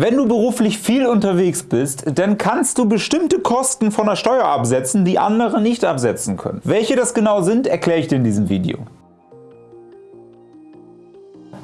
Wenn du beruflich viel unterwegs bist, dann kannst du bestimmte Kosten von der Steuer absetzen, die andere nicht absetzen können. Welche das genau sind, erkläre ich dir in diesem Video.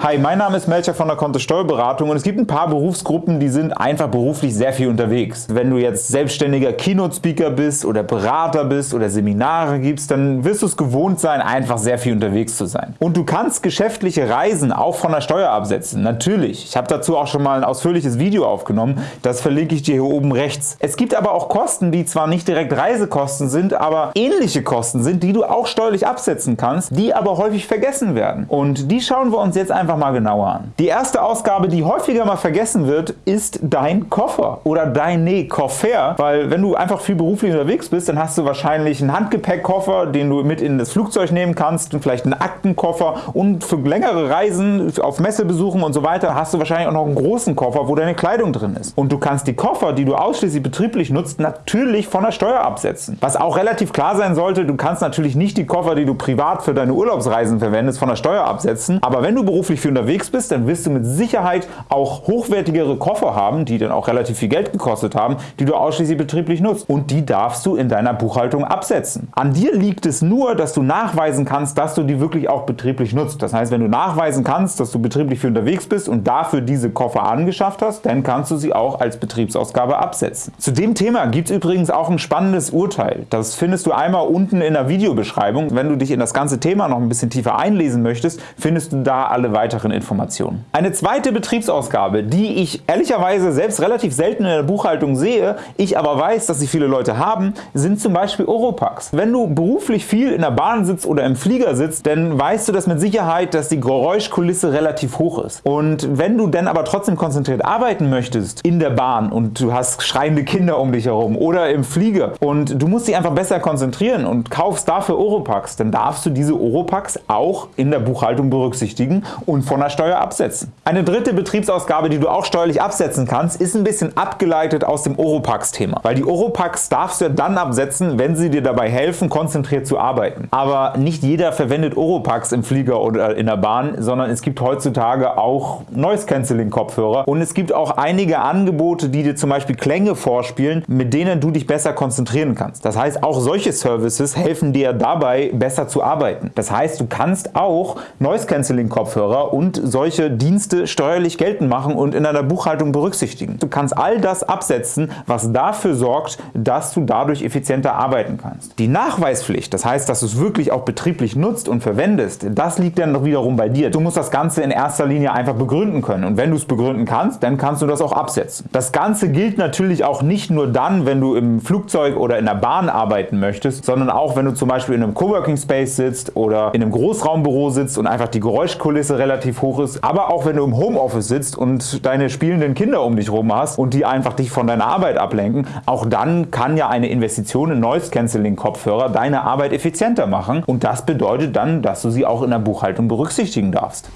Hi, mein Name ist Melcher von der Kontist Steuerberatung und es gibt ein paar Berufsgruppen, die sind einfach beruflich sehr viel unterwegs. Wenn du jetzt selbstständiger Keynote-Speaker bist oder Berater bist oder Seminare gibst, dann wirst du es gewohnt sein, einfach sehr viel unterwegs zu sein. Und du kannst geschäftliche Reisen auch von der Steuer absetzen. Natürlich. Ich habe dazu auch schon mal ein ausführliches Video aufgenommen. Das verlinke ich dir hier oben rechts. Es gibt aber auch Kosten, die zwar nicht direkt Reisekosten sind, aber ähnliche Kosten sind, die du auch steuerlich absetzen kannst, die aber häufig vergessen werden. Und die schauen wir uns jetzt einfach einfach mal genauer an. Die erste Ausgabe, die häufiger mal vergessen wird, ist dein Koffer oder deine Koffer, weil wenn du einfach viel beruflich unterwegs bist, dann hast du wahrscheinlich einen Handgepäckkoffer, den du mit in das Flugzeug nehmen kannst und vielleicht einen Aktenkoffer und für längere Reisen auf Messebesuchen und so weiter hast du wahrscheinlich auch noch einen großen Koffer, wo deine Kleidung drin ist. Und du kannst die Koffer, die du ausschließlich betrieblich nutzt, natürlich von der Steuer absetzen. Was auch relativ klar sein sollte, du kannst natürlich nicht die Koffer, die du privat für deine Urlaubsreisen verwendest, von der Steuer absetzen, aber wenn du beruflich viel unterwegs bist, dann wirst du mit Sicherheit auch hochwertigere Koffer haben, die dann auch relativ viel Geld gekostet haben, die du ausschließlich betrieblich nutzt. Und die darfst du in deiner Buchhaltung absetzen. An dir liegt es nur, dass du nachweisen kannst, dass du die wirklich auch betrieblich nutzt. Das heißt, wenn du nachweisen kannst, dass du betrieblich viel unterwegs bist und dafür diese Koffer angeschafft hast, dann kannst du sie auch als Betriebsausgabe absetzen. Zu dem Thema gibt es übrigens auch ein spannendes Urteil. Das findest du einmal unten in der Videobeschreibung. Wenn du dich in das ganze Thema noch ein bisschen tiefer einlesen möchtest, findest du da alle weiteren weiteren Informationen. Eine zweite Betriebsausgabe, die ich ehrlicherweise selbst relativ selten in der Buchhaltung sehe, ich aber weiß, dass sie viele Leute haben, sind zum Beispiel Oropax. Wenn du beruflich viel in der Bahn sitzt oder im Flieger sitzt, dann weißt du das mit Sicherheit, dass die Geräuschkulisse relativ hoch ist. Und wenn du dann aber trotzdem konzentriert arbeiten möchtest in der Bahn und du hast schreiende Kinder um dich herum oder im Flieger und du musst dich einfach besser konzentrieren und kaufst dafür Oropax, dann darfst du diese Oropax auch in der Buchhaltung berücksichtigen und von der Steuer absetzen. Eine dritte Betriebsausgabe, die du auch steuerlich absetzen kannst, ist ein bisschen abgeleitet aus dem Oropax-Thema. Weil die Oropax darfst du ja dann absetzen, wenn sie dir dabei helfen, konzentriert zu arbeiten. Aber nicht jeder verwendet Oropax im Flieger oder in der Bahn, sondern es gibt heutzutage auch Noise-Canceling-Kopfhörer und es gibt auch einige Angebote, die dir zum Beispiel Klänge vorspielen, mit denen du dich besser konzentrieren kannst. Das heißt, auch solche Services helfen dir dabei, besser zu arbeiten. Das heißt, du kannst auch Noise-Canceling-Kopfhörer und solche Dienste steuerlich geltend machen und in deiner Buchhaltung berücksichtigen. Du kannst all das absetzen, was dafür sorgt, dass du dadurch effizienter arbeiten kannst. Die Nachweispflicht, das heißt, dass du es wirklich auch betrieblich nutzt und verwendest, das liegt dann doch wiederum bei dir. Du musst das Ganze in erster Linie einfach begründen können und wenn du es begründen kannst, dann kannst du das auch absetzen. Das Ganze gilt natürlich auch nicht nur dann, wenn du im Flugzeug oder in der Bahn arbeiten möchtest, sondern auch wenn du zum Beispiel in einem Coworking Space sitzt oder in einem Großraumbüro sitzt und einfach die Geräuschkulisse relativ relativ hoch ist, aber auch wenn du im Homeoffice sitzt und deine spielenden Kinder um dich rum hast und die einfach dich von deiner Arbeit ablenken, auch dann kann ja eine Investition in Noise Cancelling Kopfhörer deine Arbeit effizienter machen und das bedeutet dann, dass du sie auch in der Buchhaltung berücksichtigen darfst.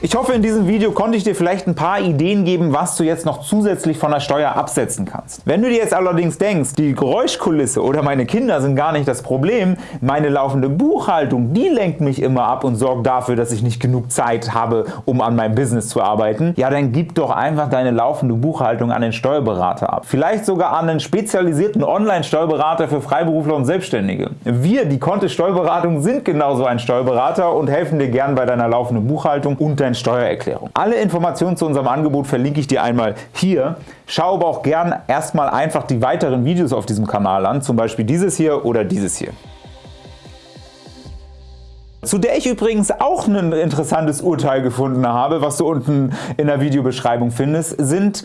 Ich hoffe, in diesem Video konnte ich dir vielleicht ein paar Ideen geben, was du jetzt noch zusätzlich von der Steuer absetzen kannst. Wenn du dir jetzt allerdings denkst, die Geräuschkulisse oder meine Kinder sind gar nicht das Problem, meine laufende Buchhaltung, die lenkt mich immer ab und sorgt dafür, dass ich nicht genug Zeit habe, um an meinem Business zu arbeiten, ja dann gib doch einfach deine laufende Buchhaltung an den Steuerberater ab. Vielleicht sogar an einen spezialisierten Online-Steuerberater für Freiberufler und Selbstständige. Wir, die Kontist Steuerberatung, sind genauso ein Steuerberater und helfen dir gern bei deiner laufenden Buchhaltung und deiner Steuererklärung. Alle Informationen zu unserem Angebot verlinke ich dir einmal hier. Schau aber auch gern erstmal einfach die weiteren Videos auf diesem Kanal an, zum Beispiel dieses hier oder dieses hier. Zu der ich übrigens auch ein interessantes Urteil gefunden habe, was du unten in der Videobeschreibung findest, sind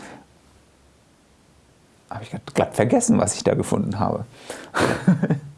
habe ich glatt vergessen, was ich da gefunden habe.